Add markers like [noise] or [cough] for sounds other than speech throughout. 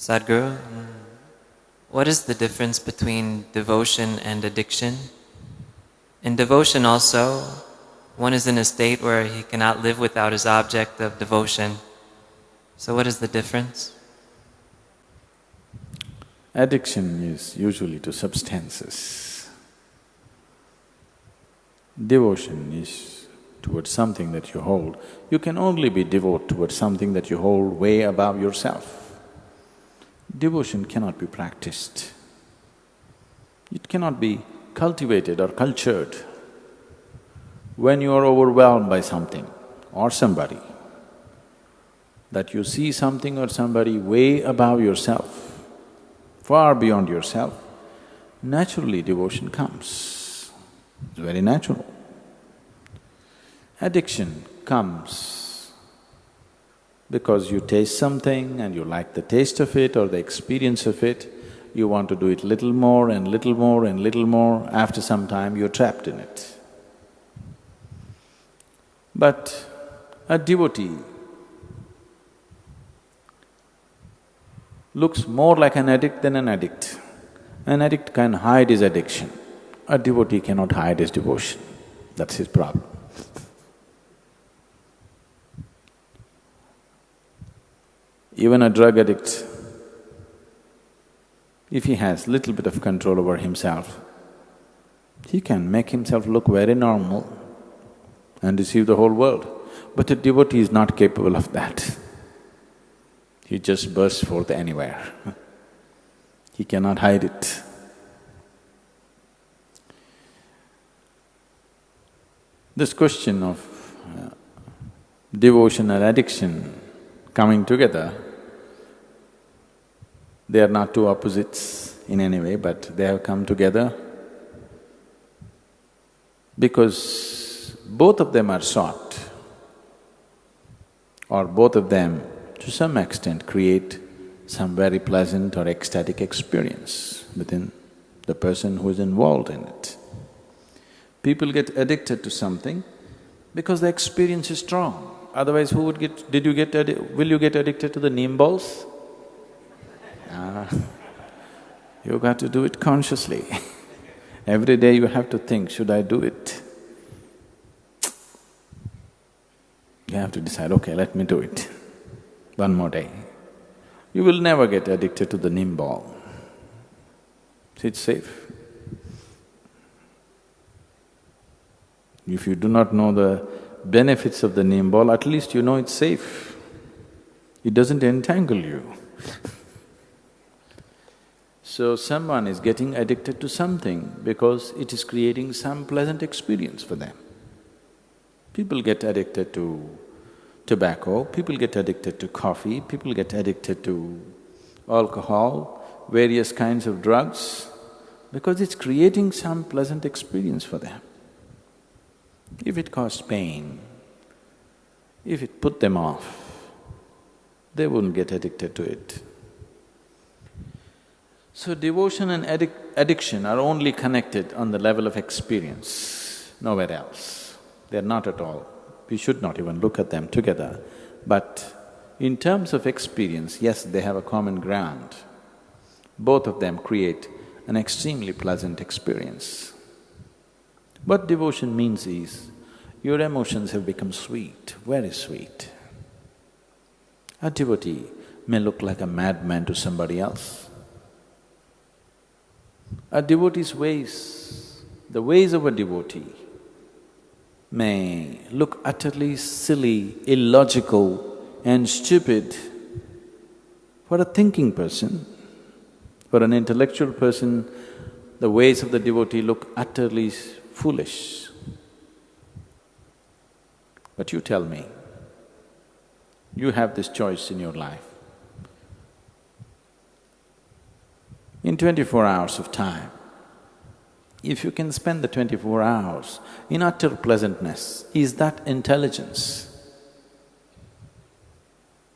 Sadhguru, what is the difference between devotion and addiction? In devotion also, one is in a state where he cannot live without his object of devotion. So what is the difference? Addiction is usually to substances. Devotion is towards something that you hold. You can only be devout towards something that you hold way above yourself. Devotion cannot be practiced. It cannot be cultivated or cultured. When you are overwhelmed by something or somebody, that you see something or somebody way above yourself, far beyond yourself, naturally devotion comes. It's very natural. Addiction comes because you taste something and you like the taste of it or the experience of it, you want to do it little more and little more and little more, after some time you're trapped in it. But a devotee looks more like an addict than an addict. An addict can hide his addiction, a devotee cannot hide his devotion, that's his problem. [laughs] Even a drug addict, if he has little bit of control over himself, he can make himself look very normal and deceive the whole world. But a devotee is not capable of that. He just bursts forth anywhere. [laughs] he cannot hide it. This question of uh, devotion and addiction coming together they are not two opposites in any way, but they have come together because both of them are sought or both of them to some extent create some very pleasant or ecstatic experience within the person who is involved in it. People get addicted to something because the experience is strong. Otherwise, who would get… did you get… will you get addicted to the neem balls? Ah, you got to do it consciously. [laughs] Every day you have to think, should I do it? You have to decide, okay, let me do it. One more day. You will never get addicted to the neem ball. It's safe. If you do not know the benefits of the neem ball, at least you know it's safe. It doesn't entangle you [laughs] So someone is getting addicted to something because it is creating some pleasant experience for them. People get addicted to tobacco, people get addicted to coffee, people get addicted to alcohol, various kinds of drugs, because it's creating some pleasant experience for them. If it caused pain, if it put them off, they wouldn't get addicted to it. So devotion and addic addiction are only connected on the level of experience, nowhere else. They're not at all. We should not even look at them together. But in terms of experience, yes, they have a common ground. Both of them create an extremely pleasant experience. What devotion means is, your emotions have become sweet, very sweet. A devotee may look like a madman to somebody else, a devotee's ways, the ways of a devotee may look utterly silly, illogical and stupid for a thinking person. For an intellectual person, the ways of the devotee look utterly foolish. But you tell me, you have this choice in your life. In twenty-four hours of time. If you can spend the twenty-four hours in utter pleasantness, is that intelligence?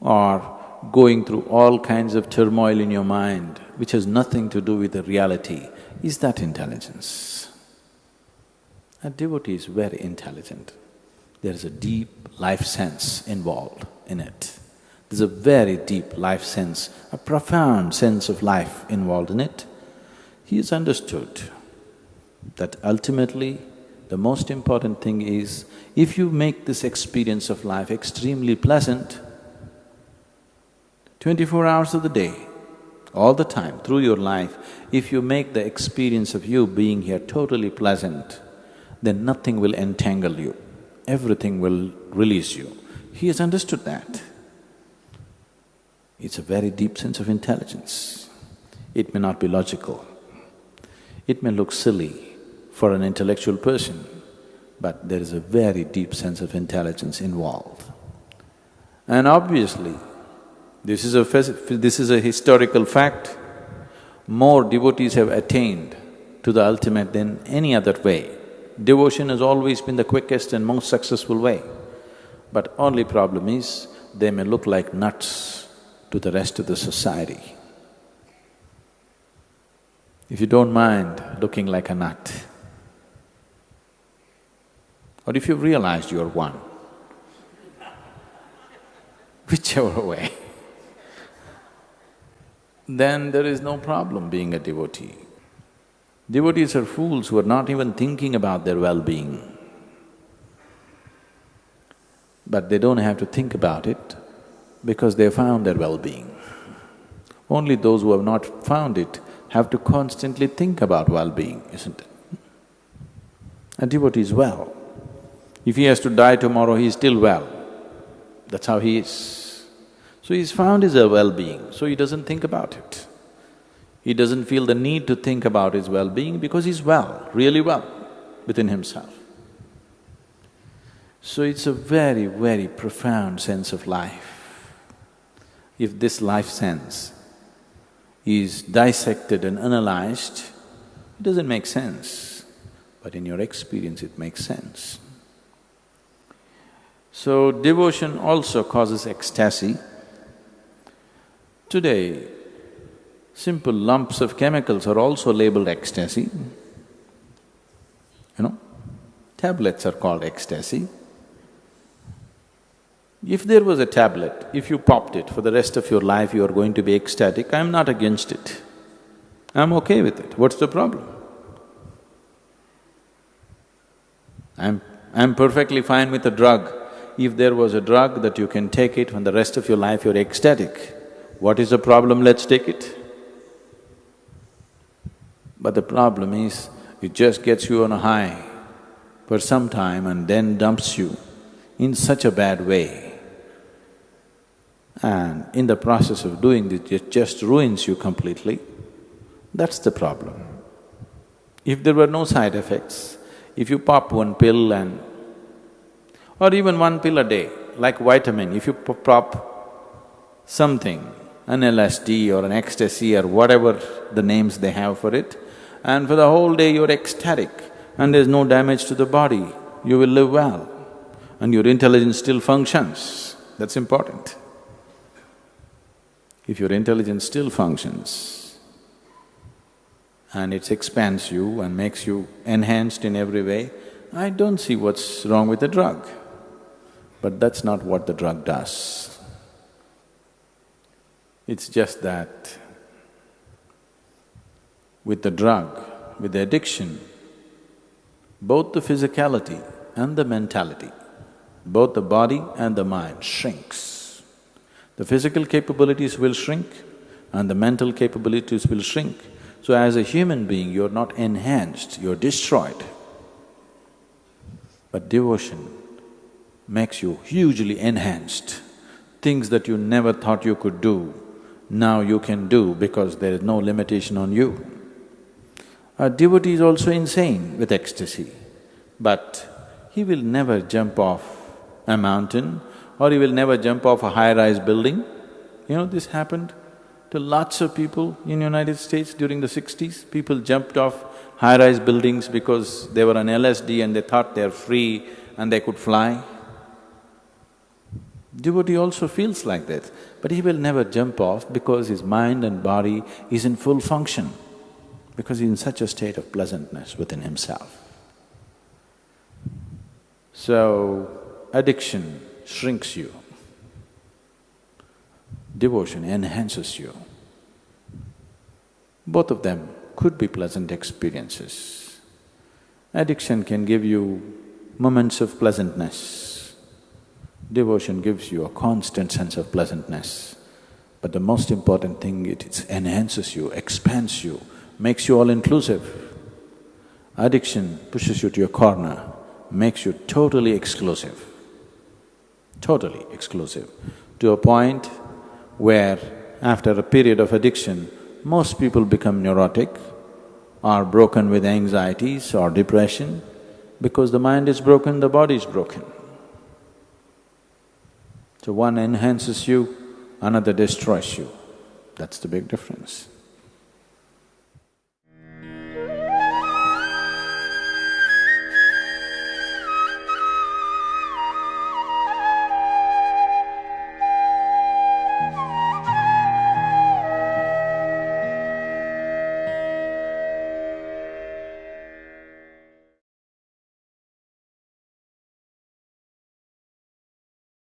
Or going through all kinds of turmoil in your mind which has nothing to do with the reality, is that intelligence? A devotee is very intelligent. There is a deep life sense involved in it. There's a very deep life sense, a profound sense of life involved in it. He has understood that ultimately the most important thing is if you make this experience of life extremely pleasant, twenty-four hours of the day, all the time, through your life, if you make the experience of you being here totally pleasant, then nothing will entangle you, everything will release you. He has understood that. It's a very deep sense of intelligence. It may not be logical, it may look silly for an intellectual person, but there is a very deep sense of intelligence involved. And obviously, this is a… this is a historical fact. More devotees have attained to the ultimate than any other way. Devotion has always been the quickest and most successful way. But only problem is, they may look like nuts to the rest of the society. If you don't mind looking like a nut, or if you've realized you're one, [laughs] whichever way, then there is no problem being a devotee. Devotees are fools who are not even thinking about their well-being. But they don't have to think about it because they found their well-being. Only those who have not found it have to constantly think about well-being, isn't it? A devotee is well. If he has to die tomorrow, he is still well. That's how he is. So he's found his well-being, so he doesn't think about it. He doesn't feel the need to think about his well-being because he's well, really well within himself. So it's a very, very profound sense of life. If this life sense is dissected and analyzed, it doesn't make sense, but in your experience it makes sense. So devotion also causes ecstasy. Today, simple lumps of chemicals are also labeled ecstasy. You know, tablets are called ecstasy. If there was a tablet, if you popped it for the rest of your life you are going to be ecstatic, I'm not against it. I'm okay with it, what's the problem? I'm… I'm perfectly fine with a drug. If there was a drug that you can take it when the rest of your life you're ecstatic, what is the problem, let's take it. But the problem is, it just gets you on a high for some time and then dumps you in such a bad way and in the process of doing this, it just ruins you completely. That's the problem. If there were no side effects, if you pop one pill and… or even one pill a day, like vitamin, if you pop something, an LSD or an ecstasy or whatever the names they have for it, and for the whole day you're ecstatic and there's no damage to the body, you will live well and your intelligence still functions, that's important if your intelligence still functions and it expands you and makes you enhanced in every way, I don't see what's wrong with the drug. But that's not what the drug does. It's just that with the drug, with the addiction, both the physicality and the mentality, both the body and the mind shrinks. The physical capabilities will shrink and the mental capabilities will shrink. So as a human being, you're not enhanced, you're destroyed. But devotion makes you hugely enhanced. Things that you never thought you could do, now you can do because there is no limitation on you. A devotee is also insane with ecstasy, but he will never jump off a mountain or he will never jump off a high-rise building. You know, this happened to lots of people in the United States during the sixties. People jumped off high-rise buildings because they were on LSD and they thought they're free and they could fly. Devotee also feels like that, but he will never jump off because his mind and body is in full function, because he's in such a state of pleasantness within himself. So, addiction shrinks you. Devotion enhances you. Both of them could be pleasant experiences. Addiction can give you moments of pleasantness. Devotion gives you a constant sense of pleasantness. But the most important thing, it enhances you, expands you, makes you all-inclusive. Addiction pushes you to a corner, makes you totally exclusive, totally exclusive, to a point where after a period of addiction, most people become neurotic or broken with anxieties or depression because the mind is broken, the body is broken. So one enhances you, another destroys you. That's the big difference.